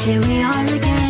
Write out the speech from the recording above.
Here we are again.